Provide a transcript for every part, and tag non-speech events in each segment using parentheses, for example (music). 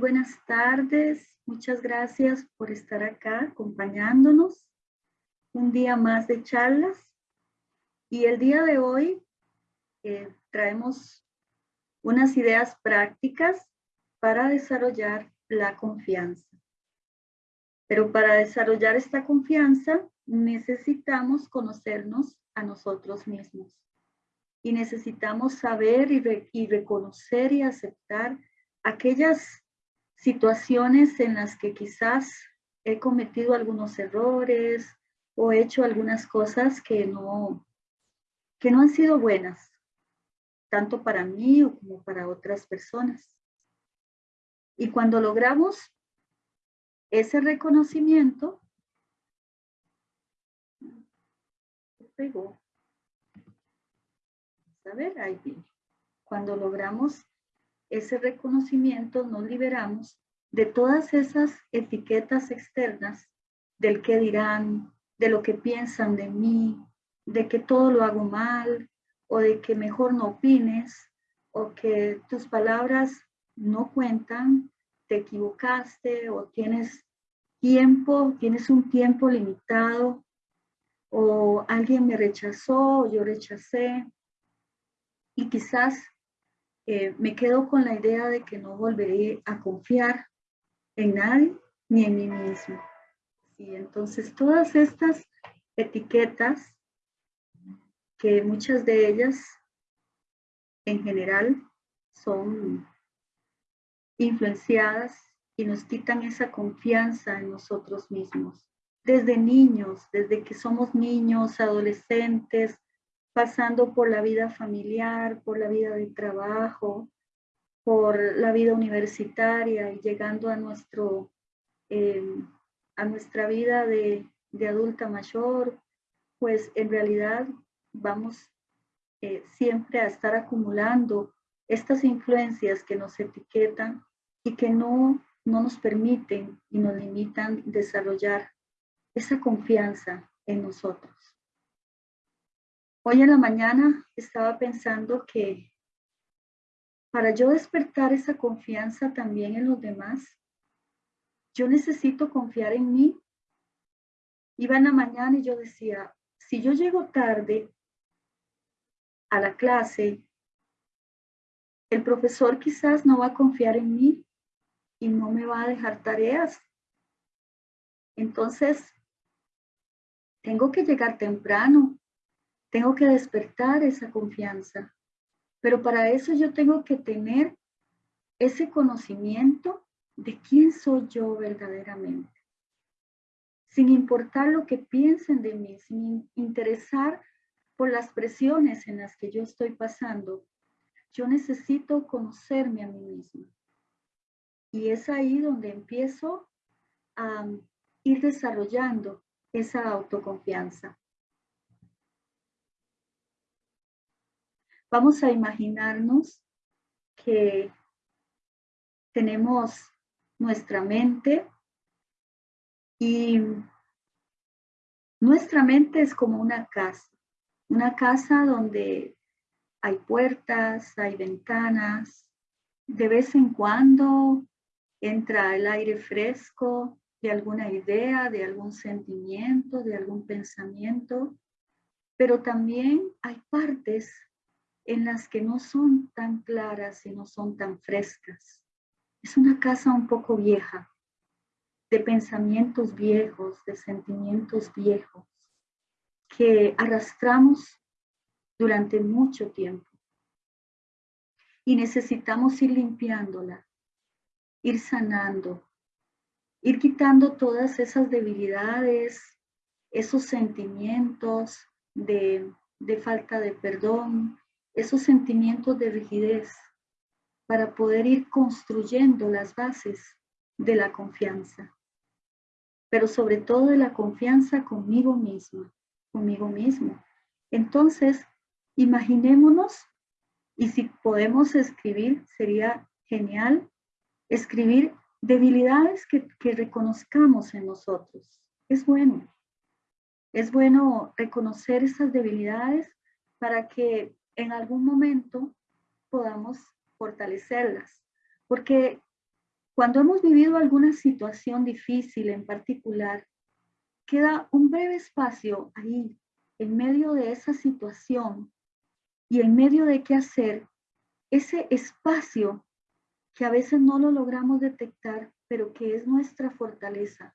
Buenas tardes. Muchas gracias por estar acá acompañándonos. Un día más de charlas. Y el día de hoy eh, traemos unas ideas prácticas para desarrollar la confianza. Pero para desarrollar esta confianza necesitamos conocernos a nosotros mismos. Y necesitamos saber y, reconocer y aceptar aquellas situaciones en las que quizás he cometido algunos errores o he hecho algunas cosas que no, que no han sido buenas, tanto para mí como para otras personas. Y cuando logramos ese reconocimiento. Cuando logramos ese reconocimiento, nos liberamos de todas esas etiquetas externas del que dirán, de lo que piensan de mí, de que todo lo hago mal, o de que mejor no opines, o que tus palabras no cuentan, te equivocaste o tienes tiempo, tienes un tiempo limitado, o alguien me rechazó, yo rechacé, y quizás eh, me quedo con la idea de que no volveré a confiar en nadie ni en mí mismo. Y entonces todas estas etiquetas, que muchas de ellas en general son influenciadas y nos quitan esa confianza en nosotros mismos. Desde niños, desde que somos niños, adolescentes, pasando por la vida familiar, por la vida de trabajo, por la vida universitaria y llegando a, nuestro, em, a nuestra vida de, de, adulta mayor, pues en realidad vamos eh, siempre a estar acumulando estas influencias que nos etiquetan y que no, no nos permiten y nos limitan desarrollar esa confianza en nosotros. Hoy en la mañana estaba pensando que para yo despertar esa confianza también en los demás, yo necesito confiar en mí. Iba en la mañana y yo decía, si yo llego tarde a la clase, el profesor quizás no va a confiar en mí y no me va a dejar tareas. Entonces, tengo que llegar temprano, tengo que despertar esa confianza. Pero para eso yo tengo que tener ese conocimiento de quién soy yo verdaderamente. Sin importar lo que piensen de mí, sin interesar por las presiones en las que yo estoy pasando, yo necesito conocerme a mí misma. Y es ahí donde empiezo a ir desarrollando esa autoconfianza. Vamos a imaginarnos que tenemos nuestra mente y nuestra mente es como una casa, una casa donde hay puertas, hay ventanas, de vez en cuando entra el aire fresco de alguna idea, de algún sentimiento, de algún pensamiento, pero también hay partes en las que no son tan claras y no son tan frescas. Es una casa un poco vieja, de pensamientos viejos, de sentimientos viejos, que arrastramos durante mucho tiempo. Y necesitamos ir limpiándola, ir sanando, ir quitando todas esas debilidades, esos sentimientos de, de falta de perdón, esos sentimientos de rigidez para poder ir construyendo las bases de la confianza, pero sobre todo de la confianza conmigo misma, conmigo mismo. Entonces, imaginémonos, y si podemos escribir, sería genial, escribir debilidades que, que reconozcamos en nosotros. Es bueno. Es bueno reconocer esas debilidades para que en algún momento podamos fortalecerlas. Porque Cuando hemos vivido alguna situación difícil en particular, queda un breve espacio ahí, en medio de esa situación y en medio de qué hacer, ese espacio que a veces no lo logramos detectar, pero que es nuestra fortaleza,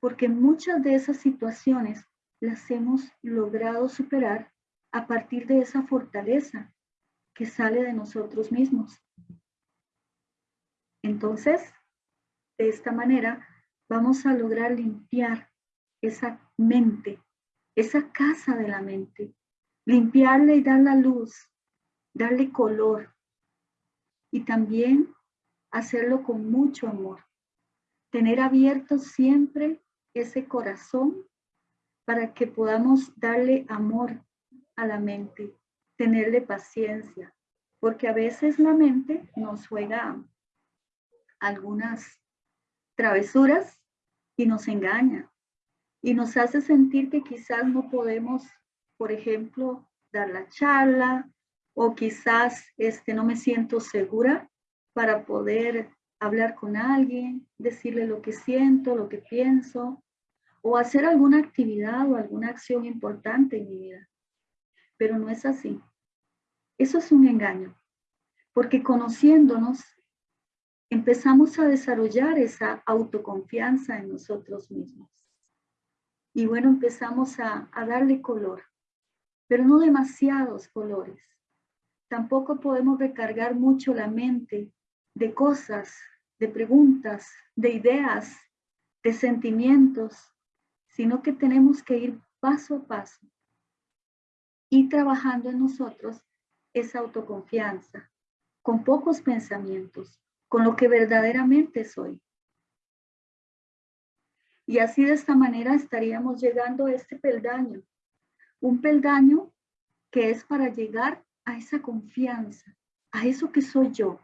porque muchas de esas situaciones las hemos logrado superar a partir de esa fortaleza que sale de nosotros mismos. Entonces, de esta manera, vamos a lograr limpiar esa mente, esa casa de la mente, limpiarle y dar la luz, darle color y también hacerlo con mucho amor. Tener abierto siempre ese corazón para que podamos darle amor a la mente, tenerle paciencia, porque a veces la mente nos juega algunas travesuras y nos engaña y nos hace sentir que quizás no podemos, por ejemplo, dar la charla o quizás este, no me siento segura para poder hablar con alguien, decirle lo que siento, lo que pienso, o hacer alguna actividad o alguna acción importante en mi vida. Pero no es así. Eso es un engaño, porque conociéndonos, empezamos a desarrollar esa autoconfianza en nosotros mismos. Y bueno, empezamos a, darle color, pero no demasiados colores. Tampoco podemos recargar mucho la mente de cosas, de preguntas, de ideas, de sentimientos, sino que tenemos que ir paso a paso y trabajando en nosotros esa autoconfianza, con pocos pensamientos, con lo que verdaderamente soy. Y así de esta manera estaríamos llegando a este peldaño, un peldaño que es para llegar a esa confianza, a eso que soy yo,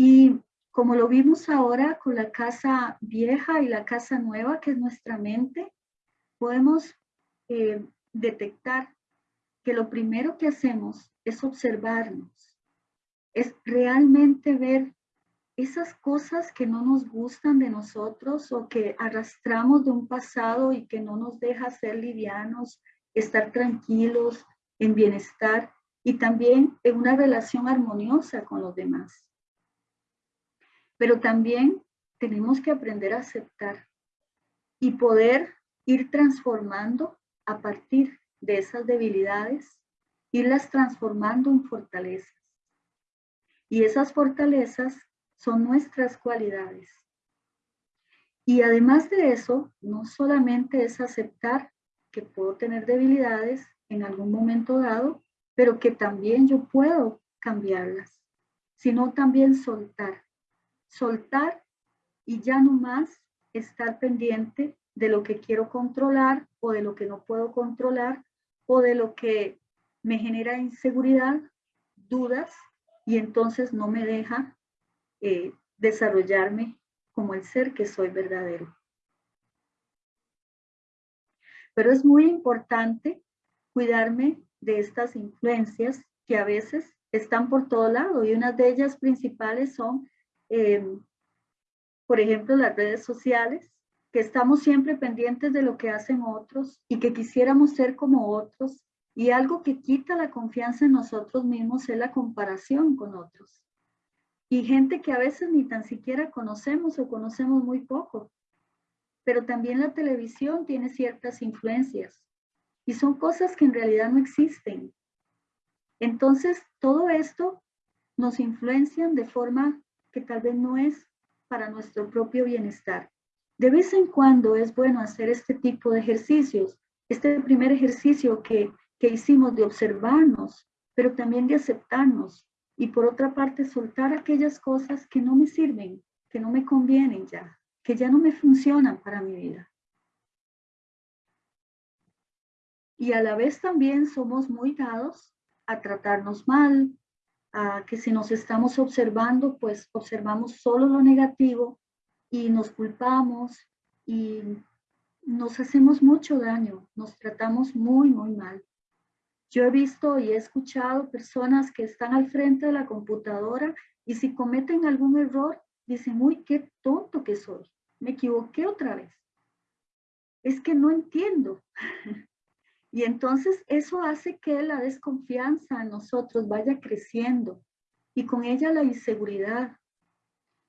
y como lo vimos ahora con la casa vieja y la casa nueva, que es nuestra mente, podemos eh, detectar que lo primero que hacemos es observarnos, es realmente ver esas cosas que no nos gustan de nosotros o que arrastramos de un pasado y que no nos deja ser livianos, estar tranquilos, en bienestar y también en una relación armoniosa con los demás. Pero también tenemos que aprender a aceptar y poder ir transformando a partir de esas debilidades, irlas transformando en fortalezas. Y esas fortalezas son nuestras cualidades. Y además de eso, no solamente es aceptar que puedo tener debilidades en algún momento dado, pero que también yo puedo cambiarlas, sino también soltar soltar y ya no más estar pendiente de lo que quiero controlar o de lo que no puedo controlar o de lo que me genera inseguridad, dudas y entonces no me deja eh, desarrollarme como el ser que soy verdadero. Pero es muy importante cuidarme de estas influencias que a veces están por todo lado y una de ellas principales son Em, por ejemplo, las redes sociales, que estamos siempre pendientes de lo que hacen otros y que quisiéramos ser como otros. Y algo que quita la confianza en nosotros mismos es la comparación con otros. Y gente que a veces ni tan siquiera conocemos o conocemos muy poco. Pero también la televisión tiene ciertas influencias y son cosas que en realidad no existen. Entonces, todo esto nos influencian de forma que tal vez no es para nuestro propio bienestar. De vez en cuando es bueno hacer este tipo de ejercicios. Este primer ejercicio que, que hicimos de observarnos, pero también de aceptarnos. Y por otra parte, soltar aquellas cosas que no me sirven, que no me convienen ya, que ya no me funcionan para mi vida. Y a la vez también somos muy dados a tratarnos mal, que si nos estamos observando, pues observamos solo lo negativo y nos culpamos y nos hacemos mucho daño, nos tratamos muy, muy mal. Yo he visto y he escuchado personas que están al frente de la computadora y si cometen algún error, dicen, uy, qué tonto que soy, me equivoqué otra vez. Es que no entiendo. (laughs) y entonces eso hace que la desconfianza en nosotros vaya creciendo y con ella la inseguridad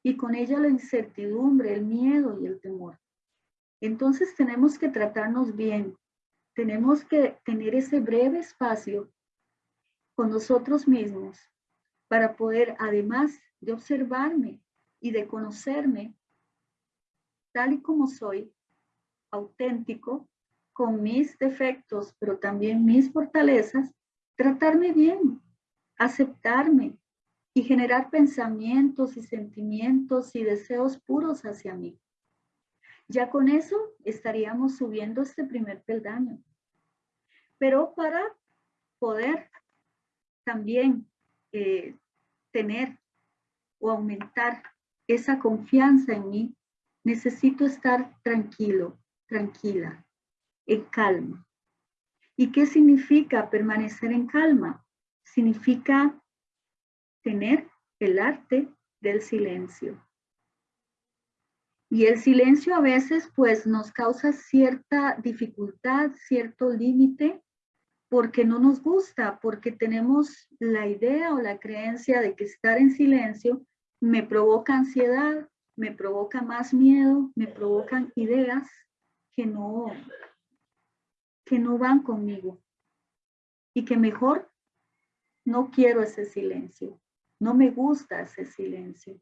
y con ella la incertidumbre, el miedo y el temor. Entonces tenemos que tratarnos bien, tenemos que tener ese breve espacio con nosotros mismos para poder, además de observarme y de conocerme tal y como soy, auténtico, con mis defectos, pero también mis fortalezas, tratarme bien, aceptarme y generar pensamientos y sentimientos y deseos puros hacia mí. Ya con eso estaríamos subiendo este primer peldaño. Pero para poder también eh, tener o aumentar esa confianza en mí, necesito estar tranquilo, tranquila, en calma. ¿Y qué significa permanecer en calma? Significa tener el arte del silencio. Y el silencio a veces pues nos causa cierta dificultad, cierto límite, porque no nos gusta, porque tenemos la idea o la creencia de que estar en silencio me provoca ansiedad, me provoca más miedo, me provocan ideas que no, que no van conmigo y que mejor no quiero ese silencio, no me gusta ese silencio.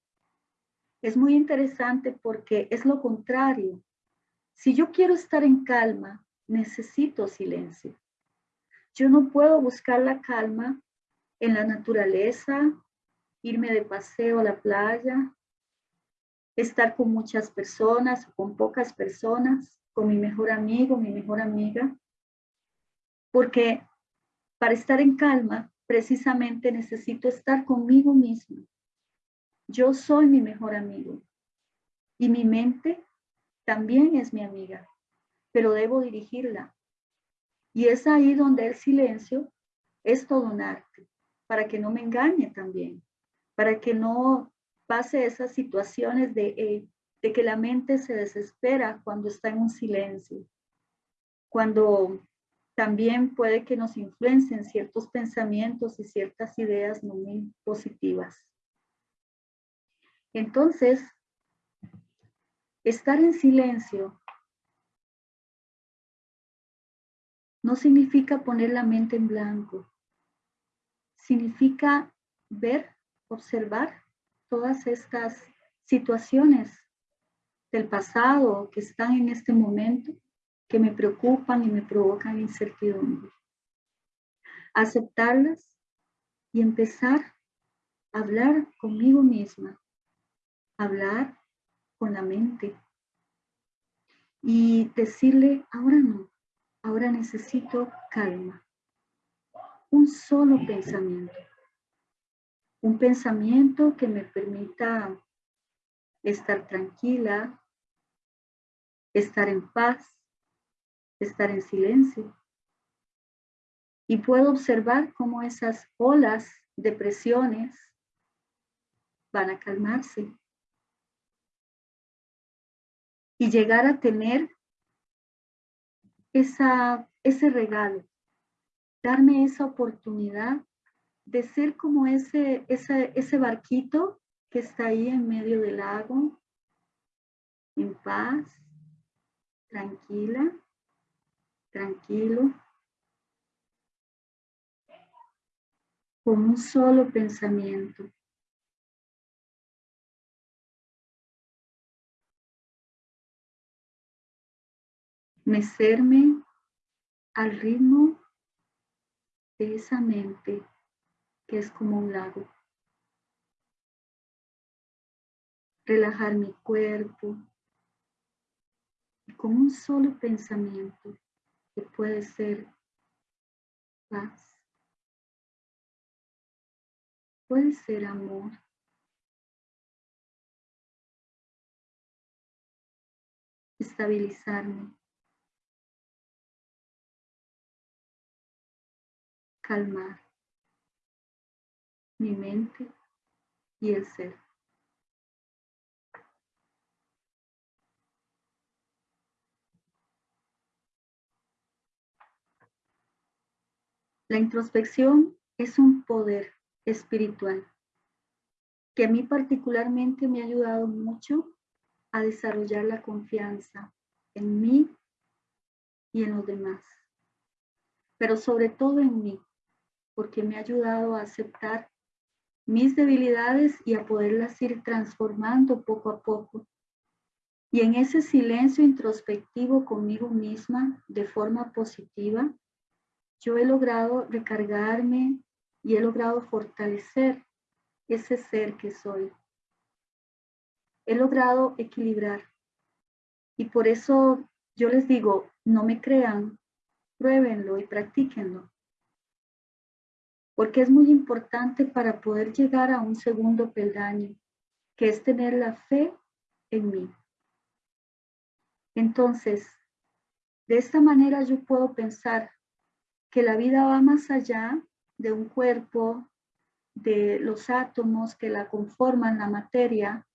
Es muy interesante porque es lo contrario. Si yo quiero estar en calma, necesito silencio. Yo no puedo buscar la calma en la naturaleza, irme de paseo a la playa, estar con muchas personas o con pocas personas, con mi mejor amigo, mi mejor amiga, porque para estar en calma precisamente necesito estar conmigo mismo. Yo soy mi mejor amigo y mi mente también es mi amiga, pero debo dirigirla. Y es ahí donde el silencio es todo un arte, para que no me engañe también, para que no pase esas situaciones de, eh, de que la mente se desespera cuando está en un silencio, cuando también puede que nos influencien ciertos pensamientos y ciertas ideas no muy positivas. Entonces, estar en silencio no significa poner la mente en blanco. Significa ver, observar todas estas situaciones del pasado que están en este momento, que me preocupan y me provocan incertidumbre. Aceptarlas y empezar a hablar conmigo misma, hablar con la mente y decirle, ahora no, ahora necesito calma. Un solo pensamiento un pensamiento que me permita estar tranquila, estar en paz, estar en silencio. Y puedo observar cómo esas olas de presiones van a calmarse. Y llegar a tener esa, ese regalo, darme esa oportunidad de ser como ese, ese, ese barquito que está ahí en medio del lago, en paz, tranquila, tranquilo, con un solo pensamiento. Mecerme al ritmo de esa mente que es como un lago. Relajar mi cuerpo con un solo pensamiento que puede ser paz, puede ser amor, estabilizarme, calmar mi mente y el ser. La introspección es un poder espiritual que a mí particularmente me ha ayudado mucho a desarrollar la confianza en mí y en los demás, pero sobre todo en mí, porque me ha ayudado a aceptar mis debilidades y a poderlas ir transformando poco a poco. Y en ese silencio introspectivo conmigo misma de forma positiva, yo he logrado recargarme y he logrado fortalecer ese ser que soy. He logrado equilibrar. Y por eso yo les digo, no me crean, pruébenlo y practíquenlo. Porque es muy importante para poder llegar a un segundo peldaño, que es tener la fe en mí. Entonces, de esta manera yo puedo pensar que la vida va más allá de un cuerpo, de los átomos que la conforman, la materia,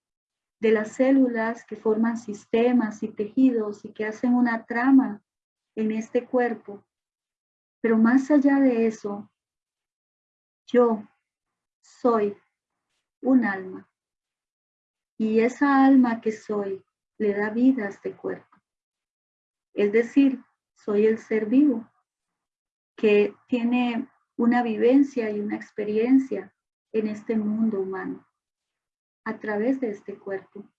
de las células que forman sistemas y tejidos y que hacen una trama en este cuerpo. Pero más allá de eso, yo soy un alma. Y esa alma que soy le da vida a este cuerpo. Es decir, soy el ser vivo que tiene una vivencia y una experiencia en este mundo humano a través de este cuerpo.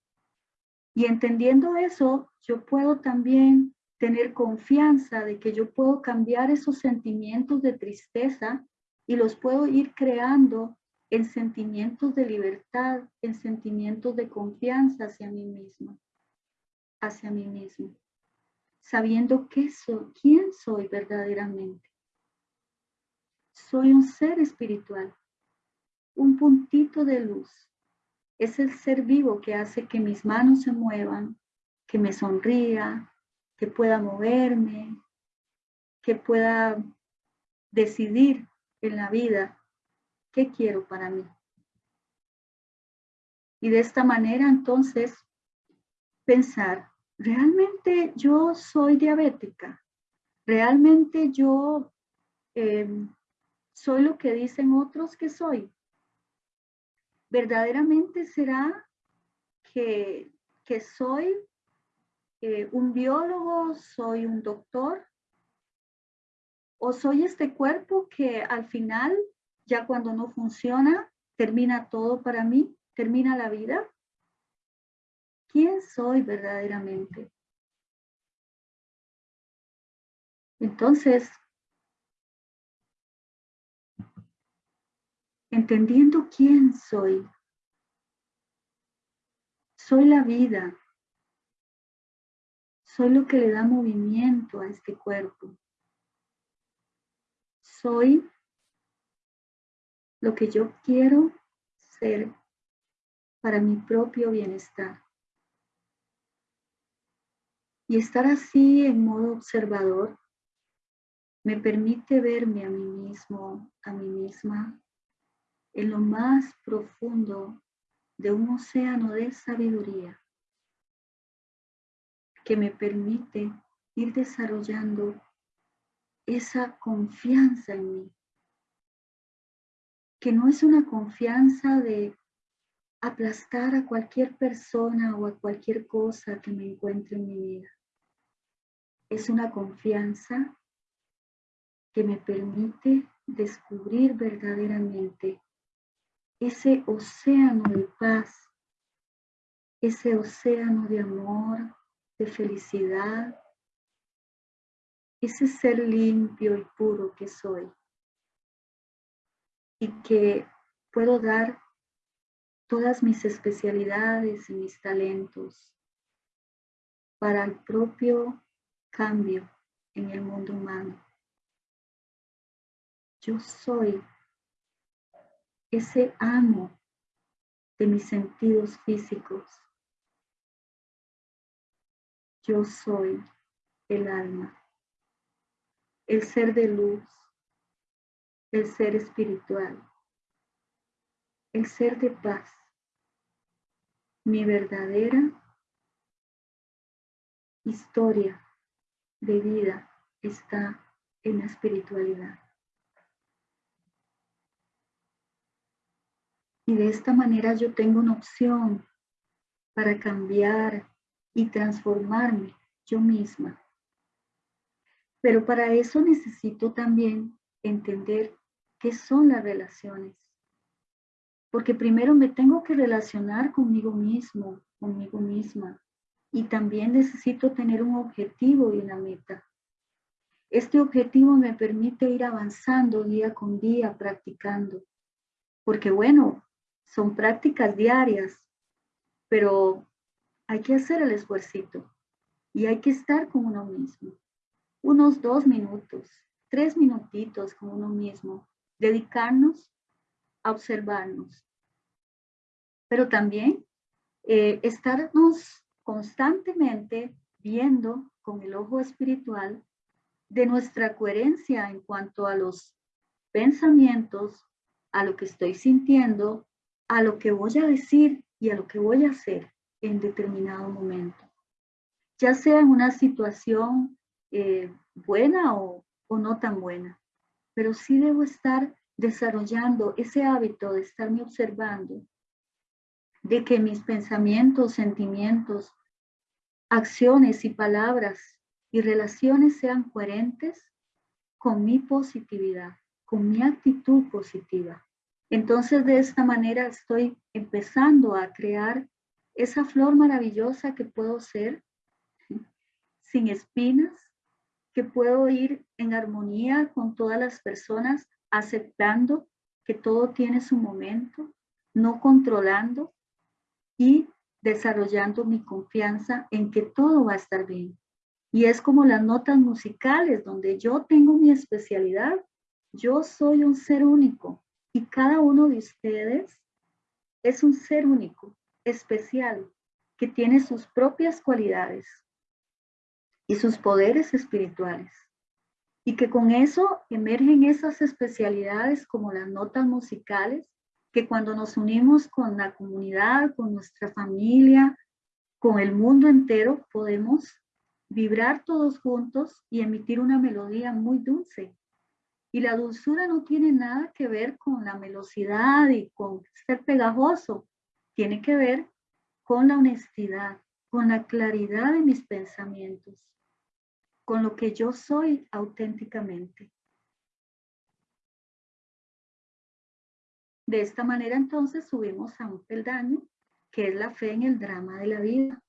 Y entendiendo eso, yo puedo también tener confianza de que yo puedo cambiar esos sentimientos de tristeza y los puedo ir creando en sentimientos de libertad, en sentimientos de confianza hacia mí mismo, hacia mí mismo, sabiendo qué soy, quién soy verdaderamente. Soy un ser espiritual, un puntito de luz. Es el ser vivo que hace que mis manos se muevan, que me sonría, que pueda moverme, que pueda decidir en la vida qué quiero para mí. Y de esta manera entonces pensar, ¿realmente yo soy diabética? ¿Realmente yo em, ¿Soy lo que dicen otros que soy? ¿Verdaderamente será que, soy eh, un biólogo, soy un doctor? ¿O soy este cuerpo que al final, ya cuando no funciona, termina todo para mí? ¿Termina la vida? ¿Quién soy verdaderamente? Entonces, entendiendo quién soy. Soy la vida. Soy lo que le da movimiento a este cuerpo. Soy lo que yo quiero ser para mi propio bienestar. Y estar así en modo observador me permite verme a mí mismo, a mí misma, en lo más profundo de un océano de sabiduría que me permite ir desarrollando esa confianza en mí, que no es una confianza de aplastar a cualquier persona o a cualquier cosa que me encuentre en mi vida. Es una confianza que me permite descubrir verdaderamente ese océano de paz, ese océano de amor, de felicidad, ese ser limpio y puro que soy y que puedo dar todas mis especialidades y mis talentos para el propio cambio en el mundo humano. Yo soy ese amo de mis sentidos físicos. Yo soy el alma, el ser de luz, el ser espiritual, el ser de paz. Mi verdadera historia de vida está en la espiritualidad. Y de esta manera yo tengo una opción para cambiar y transformarme yo misma. Pero para eso necesito también entender qué son las relaciones. Porque primero me tengo que relacionar conmigo mismo, conmigo misma. Y también necesito tener un objetivo y una meta. Este objetivo me permite ir avanzando día con día, practicando. Porque bueno, son prácticas diarias, pero hay que hacer el esfuerzo y hay que estar con uno mismo. Unos dos minutos, tres minutitos con uno mismo, dedicarnos a observarnos. Pero también eh, estarnos constantemente viendo con el ojo espiritual de nuestra coherencia en cuanto a los pensamientos, a lo que estoy sintiendo, a lo que voy a decir y a lo que voy a hacer en determinado momento. Ya sea en una situación eh, buena o, o no tan buena, pero sí debo estar desarrollando ese hábito de estarme observando, de que mis pensamientos, sentimientos, acciones y palabras y relaciones sean coherentes con mi positividad, con mi actitud positiva. Entonces de esta manera estoy empezando a crear esa flor maravillosa que puedo ser sin espinas, que puedo ir en armonía con todas las personas, aceptando que todo tiene su momento, no controlando y desarrollando mi confianza en que todo va a estar bien. Y es como las notas musicales, donde yo tengo mi especialidad. Yo soy un ser único, y cada uno de ustedes es un ser único, especial, que tiene sus propias cualidades y sus poderes espirituales. Y que con eso emergen esas especialidades como las notas musicales, que cuando nos unimos con la comunidad, con nuestra familia, con el mundo entero, podemos vibrar todos juntos y emitir una melodía muy dulce, y la dulzura no tiene nada que ver con la velocidad y con ser pegajoso. Tiene que ver con la honestidad, con la claridad de mis pensamientos, con lo que yo soy auténticamente. De esta manera entonces subimos a un peldaño que es la fe en el drama de la vida.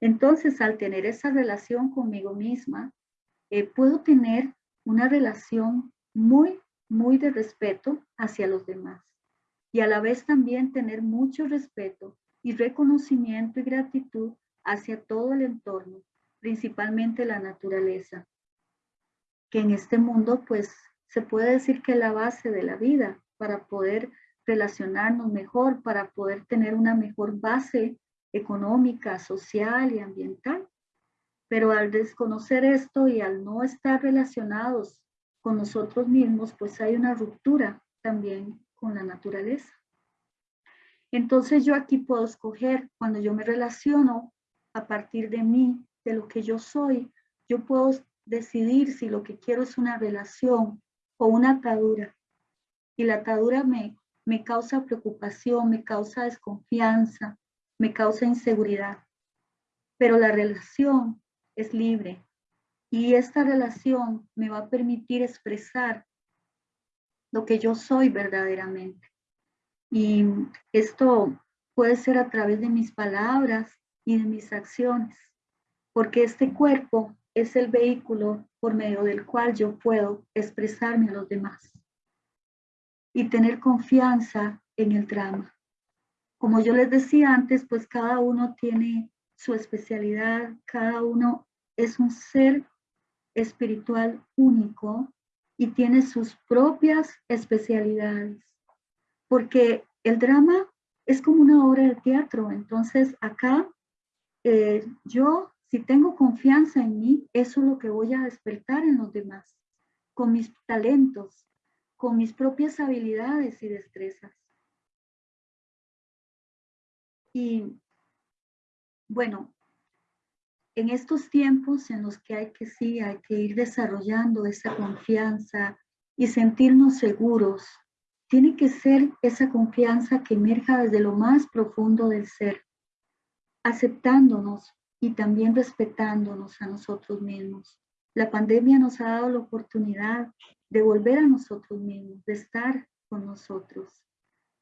Entonces al tener esa relación conmigo misma, eh, puedo tener una relación muy, muy de respeto hacia los demás y a la vez también tener mucho respeto y reconocimiento y gratitud hacia todo el entorno, principalmente la naturaleza, que en este mundo pues se puede decir que es la base de la vida para poder relacionarnos mejor, para poder tener una mejor base económica, social y ambiental. Pero al desconocer esto y al no estar relacionados con nosotros mismos, pues hay una ruptura también con la naturaleza. Entonces yo aquí puedo escoger, cuando yo me relaciono a partir de mí, de lo que yo soy, yo puedo decidir si lo que quiero es una relación o una atadura. Y la atadura me, me causa preocupación, me causa desconfianza, me causa inseguridad. Pero la relación es libre, y esta relación me va a permitir expresar lo que yo soy verdaderamente. Y esto puede ser a través de mis palabras y de mis acciones, porque este cuerpo es el vehículo por medio del cual yo puedo expresarme a los demás y tener confianza en el drama. Como yo les decía antes, pues cada uno tiene su especialidad, cada uno es un ser espiritual único y tiene sus propias especialidades, porque el drama es como una obra de teatro, entonces acá eh, yo, si tengo confianza en mí, eso es lo que voy a despertar en los demás, con mis talentos, con mis propias habilidades y destrezas. Y bueno, en estos tiempos en los que hay que sí, hay que ir desarrollando esa confianza y sentirnos seguros tiene que ser esa confianza que emerja desde lo más profundo del ser, aceptándonos y también respetándonos a nosotros mismos. La pandemia nos ha dado la oportunidad de volver a nosotros mismos, de estar con nosotros,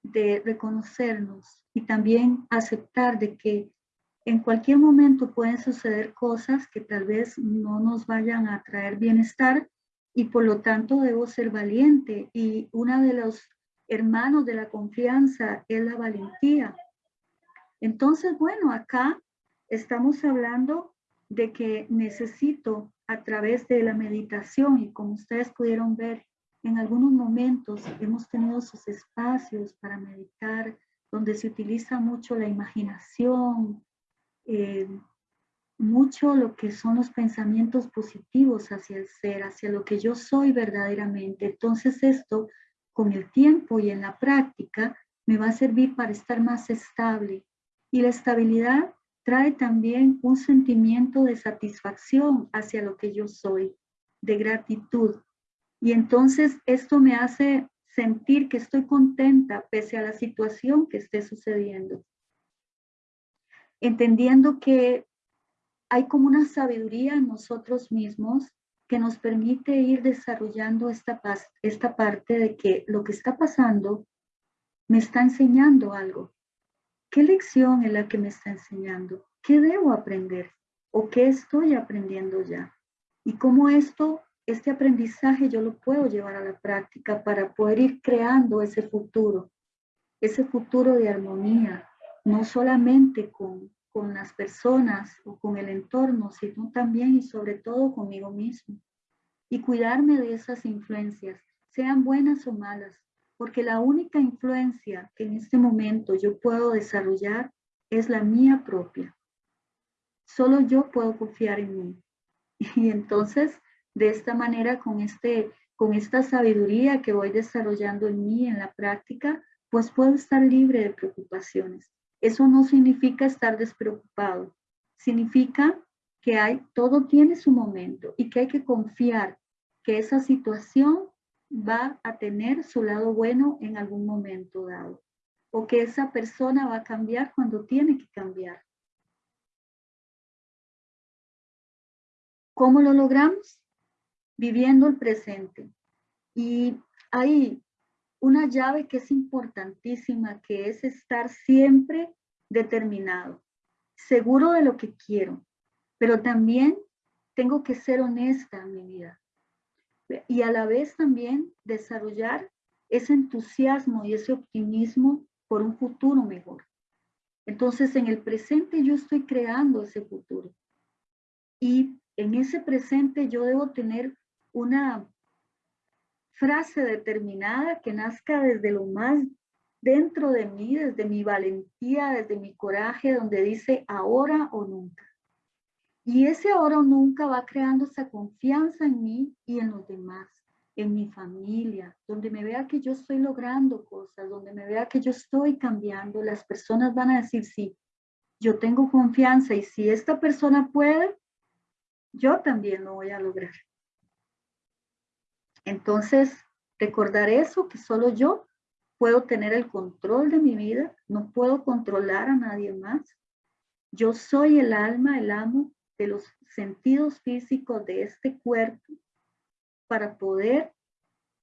de reconocernos y también aceptar de que en cualquier momento pueden suceder cosas que tal vez no nos vayan a traer bienestar y por lo tanto debo ser valiente y una de los hermanos de la confianza es la valentía. Entonces, bueno, acá estamos hablando de que necesito a través de la meditación y como ustedes pudieron ver, en algunos momentos hemos tenido sus espacios para meditar, donde se utiliza mucho la imaginación, eh, mucho lo que son los pensamientos positivos hacia el ser, hacia lo que yo soy verdaderamente. Entonces esto, con el tiempo y en la práctica, me va a servir para estar más estable. Y la estabilidad trae también un sentimiento de satisfacción hacia lo que yo soy, de gratitud. Y entonces esto me hace sentir que estoy contenta pese a la situación que esté sucediendo. Entendiendo que hay como una sabiduría en nosotros mismos que nos permite ir desarrollando esta, esta parte de que lo que está pasando me está enseñando algo. ¿Qué lección es la que me está enseñando? ¿Qué debo aprender? ¿O qué estoy aprendiendo ya? Y cómo esto, este aprendizaje yo lo puedo llevar a la práctica para poder ir creando ese futuro, ese futuro de armonía, no solamente con, con las personas o con el entorno, sino también y sobre todo conmigo mismo. Y cuidarme de esas influencias, sean buenas o malas, porque la única influencia que en este momento yo puedo desarrollar es la mía propia. Solo yo puedo confiar en mí. (laughs) Y entonces, de esta manera, con, este, con esta sabiduría que voy desarrollando en mí, en la práctica, pues puedo estar libre de preocupaciones. Eso no significa estar despreocupado. Significa que hay, todo tiene su momento y que hay que confiar que esa situación va a tener su lado bueno en algún momento dado o que esa persona va a cambiar cuando tiene que cambiar. ¿Cómo lo logramos? Viviendo el presente. Y hay una llave que es importantísima, que es estar siempre determinado, seguro de lo que quiero, pero también tengo que ser honesta en mi vida y a la vez también desarrollar ese entusiasmo y ese optimismo por un futuro mejor. Entonces, en el presente yo estoy creando ese futuro. Y en ese presente yo debo tener una frase determinada que nazca desde lo más dentro de mí, desde mi valentía, desde mi coraje, donde dice ahora o nunca. Y ese ahora o nunca va creando esa confianza en mí y en los demás, en mi familia, donde me vea que yo estoy logrando cosas, donde me vea que yo estoy cambiando, las personas van a decir, sí, yo tengo confianza y si esta persona puede, yo también lo voy a lograr. Entonces, recordar eso, que solo yo puedo tener el control de mi vida, no puedo controlar a nadie más. Yo soy el alma, el amo de los sentidos físicos de este cuerpo para poder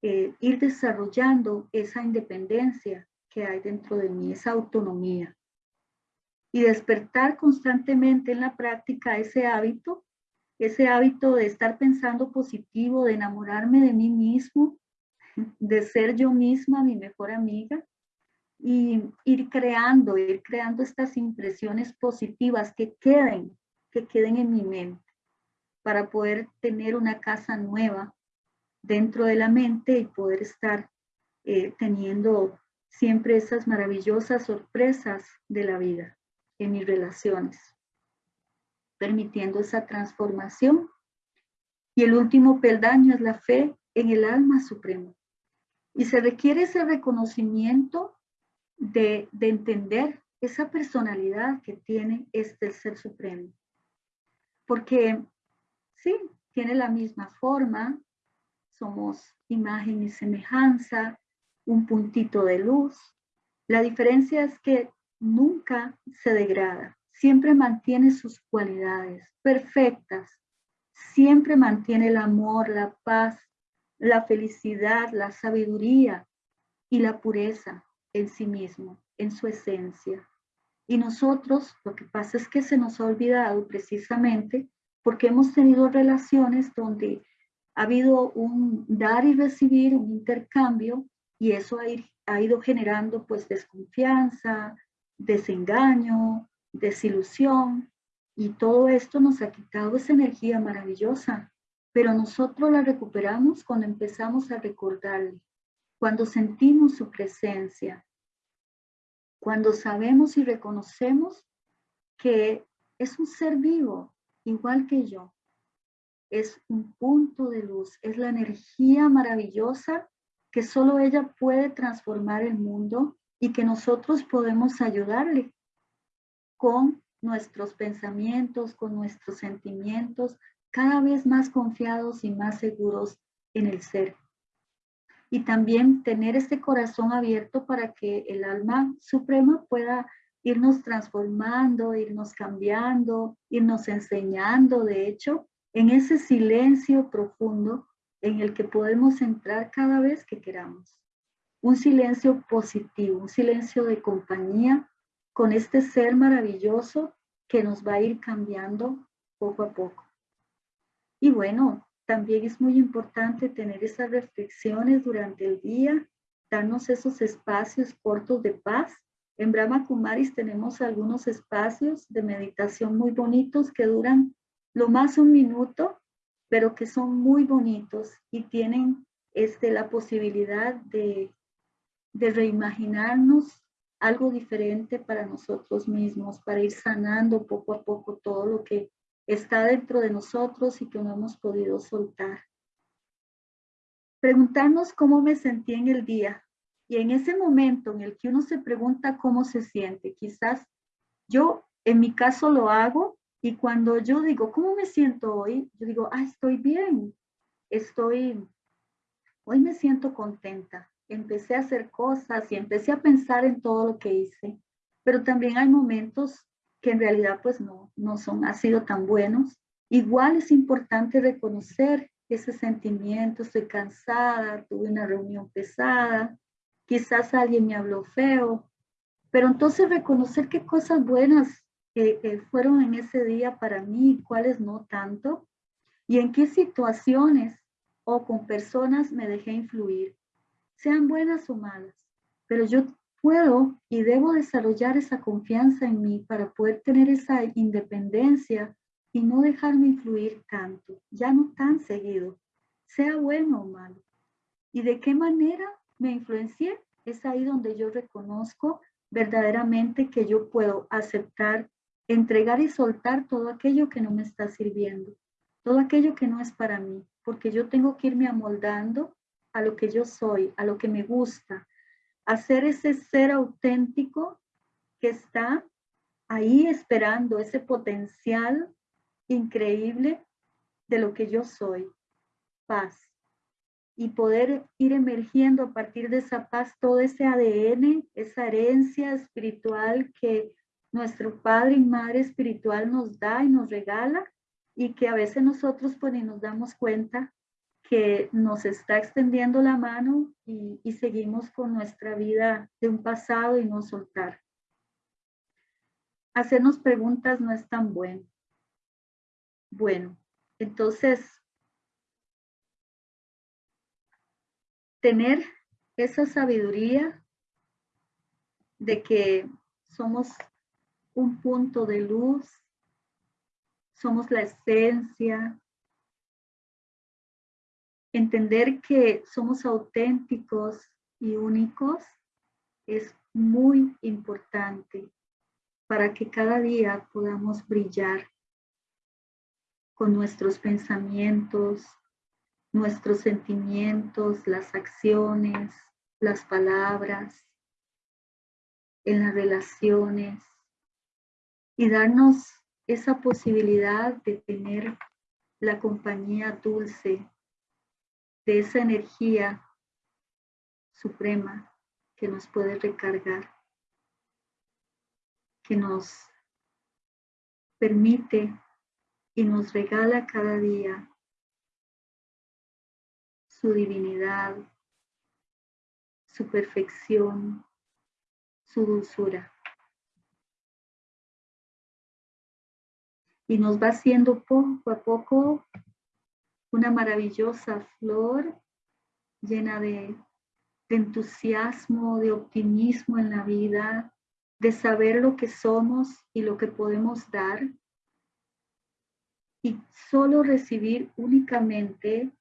eh, ir desarrollando esa independencia que hay dentro de mí, esa autonomía. Y despertar constantemente en la práctica ese hábito, ese hábito de estar pensando positivo, de enamorarme de mí mismo, de ser yo misma mi mejor amiga y ir creando, ir creando estas impresiones positivas que queden que queden en mi mente para poder tener una casa nueva dentro de la mente y poder estar eh, teniendo siempre esas maravillosas sorpresas de la vida en mis relaciones, permitiendo esa transformación. Y el último peldaño es la fe en el alma suprema. Y se requiere ese reconocimiento de, de entender esa personalidad que tiene este ser supremo porque sí, tiene la misma forma, somos imagen y semejanza, un puntito de luz. La diferencia es que nunca se degrada, siempre mantiene sus cualidades perfectas, siempre mantiene el amor, la paz, la felicidad, la sabiduría y la pureza en sí mismo, en su esencia. Y nosotros, lo que pasa es que se nos ha olvidado precisamente porque hemos tenido relaciones donde ha habido un dar y recibir, un intercambio, y eso ha, ido generando pues desconfianza, desengaño, desilusión, y todo esto nos ha quitado esa energía maravillosa, pero nosotros la recuperamos cuando empezamos a recordarle, cuando sentimos su presencia, cuando sabemos y reconocemos que es un ser vivo, igual que yo. Es un punto de luz, es la energía maravillosa que solo ella puede transformar el mundo y que nosotros podemos ayudarle con nuestros pensamientos, con nuestros sentimientos, cada vez más confiados y más seguros en el ser y también tener este corazón abierto para que el alma suprema pueda irnos transformando, irnos cambiando, irnos enseñando, de hecho, en ese silencio profundo en el que podemos entrar cada vez que queramos. Un silencio positivo, un silencio de compañía con este ser maravilloso que nos va a ir cambiando poco a poco. Y bueno, también es muy importante tener esas reflexiones durante el día, darnos esos espacios cortos de paz. En Brahma Kumaris tenemos algunos espacios de meditación muy bonitos que duran lo más un minuto, pero que son muy bonitos y tienen este, la posibilidad de, de reimaginarnos algo diferente para nosotros mismos, para ir sanando poco a poco todo lo que está dentro de nosotros y que no hemos podido soltar. Preguntarnos cómo me sentí en el día. Y en ese momento en el que uno se pregunta cómo se siente, quizás yo en mi caso lo hago y cuando yo digo, ¿cómo me siento hoy? Yo digo, ah, estoy bien, estoy, hoy me siento contenta. Empecé a hacer cosas y empecé a pensar en todo lo que hice. Pero también hay momentos que en realidad pues no, no son, ha sido tan buenos. Igual es importante reconocer ese sentimiento, estoy cansada, tuve una reunión pesada, quizás alguien me habló feo, pero entonces reconocer qué cosas buenas fueron en ese día para mí cuáles no tanto, y en qué situaciones o con personas me dejé influir, sean buenas o malas, pero yo puedo y debo desarrollar esa confianza en mí para poder tener esa independencia y no dejarme influir tanto, ya no tan seguido, sea bueno o malo. ¿Y de qué manera me influencié? Es ahí donde yo reconozco verdaderamente que yo puedo aceptar, entregar y soltar todo aquello que no me está sirviendo, todo aquello que no es para mí, porque yo tengo que irme amoldando a lo que yo soy, a lo que me gusta, hacer ese ser auténtico que está ahí esperando ese potencial increíble de lo que yo soy, paz. Y poder ir emergiendo a partir de esa paz todo ese ADN, esa herencia espiritual que nuestro Padre y Madre espiritual nos da y nos regala y que a veces nosotros pues ni nos damos cuenta nos está extendiendo la mano y, seguimos con nuestra vida de un pasado y no soltar. Hacernos preguntas no es tan bueno. Bueno, entonces, tener esa sabiduría de que somos un punto de luz, somos la esencia, entender que somos auténticos y únicos es muy importante para que cada día podamos brillar con nuestros pensamientos, nuestros sentimientos, las acciones, las palabras, en las relaciones y darnos esa posibilidad de tener la compañía dulce de esa energía suprema que nos puede recargar, que nos permite y nos regala cada día su divinidad, su perfección, su dulzura. Y nos va haciendo poco a poco una maravillosa flor llena de, entusiasmo, de optimismo en la vida, de saber lo que somos y lo que podemos dar y solo recibir únicamente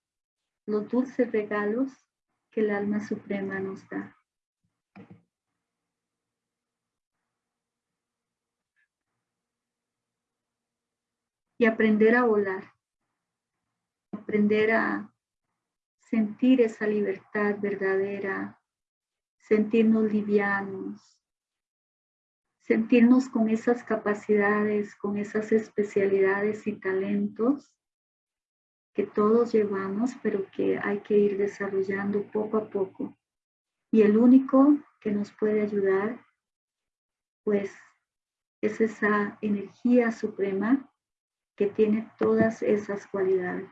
los dulces regalos que el alma suprema nos da. Y aprender a volar, aprender a sentir esa libertad verdadera, sentirnos livianos, sentirnos con esas capacidades, con esas especialidades y talentos que todos llevamos, pero que hay que ir desarrollando poco a poco. Y el único que nos puede ayudar, pues, es esa energía suprema que tiene todas esas cualidades,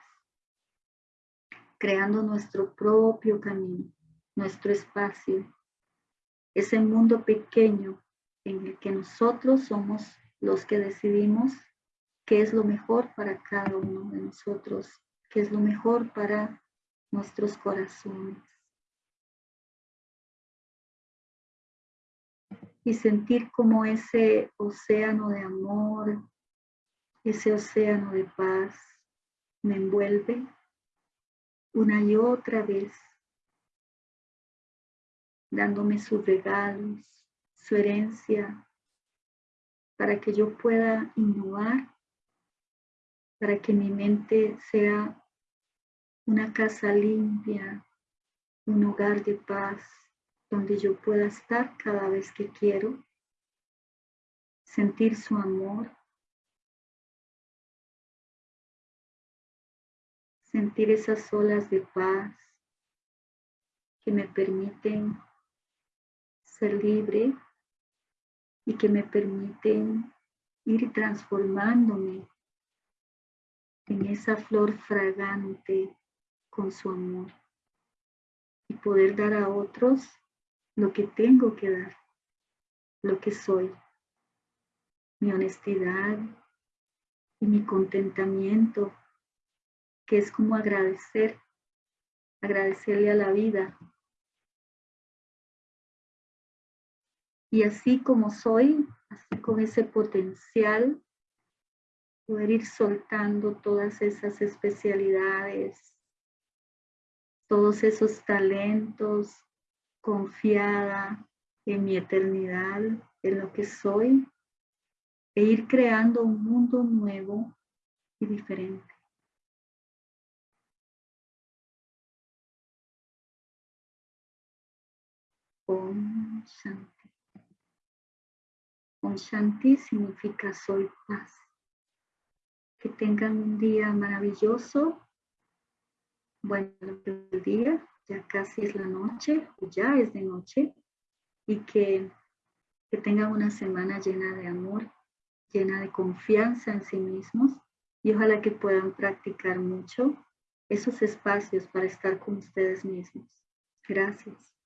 creando nuestro propio camino, nuestro espacio, ese mundo pequeño en el que nosotros somos los que decidimos qué es lo mejor para cada uno de nosotros, qué es lo mejor para nuestros corazones. Y sentir como ese océano de amor, ese océano de paz me envuelve una y otra vez, dándome sus regalos, su herencia, para que yo pueda innovar, para que mi mente sea una casa limpia, un hogar de paz, donde yo pueda estar cada vez que quiero, sentir su amor, sentir esas olas de paz que me permiten ser libre y que me permiten ir transformándome en esa flor fragante con su amor y poder dar a otros lo que tengo que dar, lo que soy, mi honestidad y mi contentamiento, que es como agradecer, agradecerle a la vida Y así como soy, así con ese potencial, poder ir soltando todas esas especialidades, todos esos talentos, confiada en mi eternidad, en lo que soy, e ir creando un mundo nuevo y diferente. Om Shanti. Om Shanti significa soy paz. Que tengan un día maravilloso. Bueno, el día, ya casi es la noche, o ya es de noche. Y que, que tengan una semana llena de amor, llena de confianza en sí mismos. Y ojalá que puedan practicar mucho esos espacios para estar con ustedes mismos. Gracias.